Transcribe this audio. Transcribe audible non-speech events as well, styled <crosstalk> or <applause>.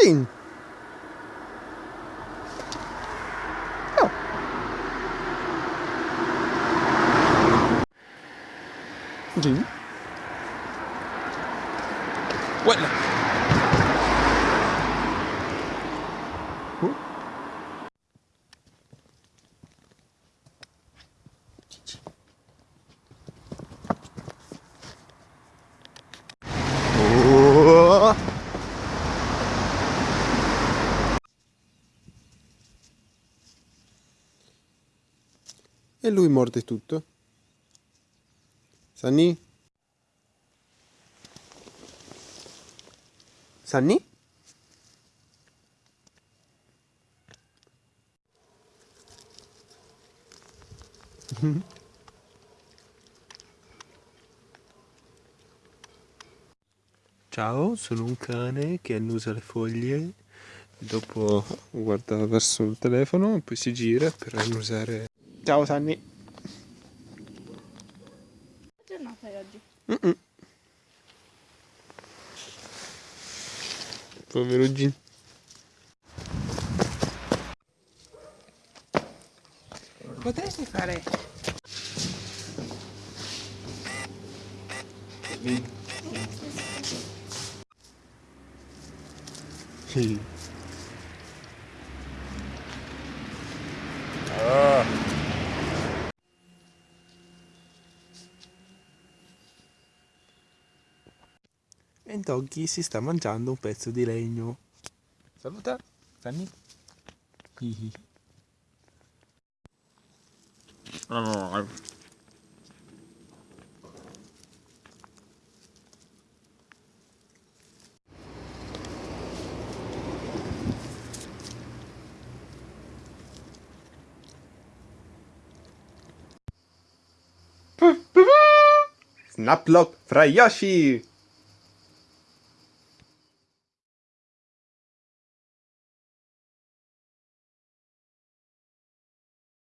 Gin. Oh. Gin. Guarda. Oh. E lui morde tutto. Sunny? Sunny? <laughs> Ciao, sono un cane che annusa le foglie, dopo guarda verso il telefono, poi si gira per annusare. Ciao Sanni. Che giornata è oggi? Mm -mm. Povero Gin. Potresti fare... Sì. E Doggy si sta mangiando un pezzo di legno. Saluta, Fanny. Hihi. Snaplock fra Yoshi!